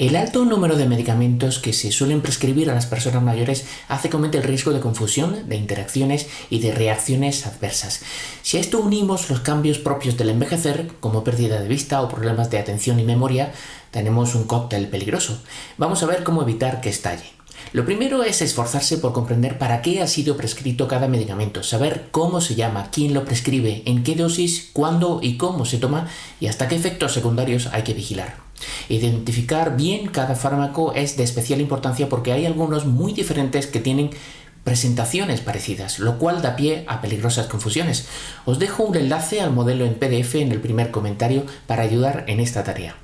El alto número de medicamentos que se suelen prescribir a las personas mayores hace que aumente el riesgo de confusión, de interacciones y de reacciones adversas. Si a esto unimos los cambios propios del envejecer, como pérdida de vista o problemas de atención y memoria, tenemos un cóctel peligroso. Vamos a ver cómo evitar que estalle. Lo primero es esforzarse por comprender para qué ha sido prescrito cada medicamento, saber cómo se llama, quién lo prescribe, en qué dosis, cuándo y cómo se toma y hasta qué efectos secundarios hay que vigilar. Identificar bien cada fármaco es de especial importancia porque hay algunos muy diferentes que tienen presentaciones parecidas, lo cual da pie a peligrosas confusiones. Os dejo un enlace al modelo en PDF en el primer comentario para ayudar en esta tarea.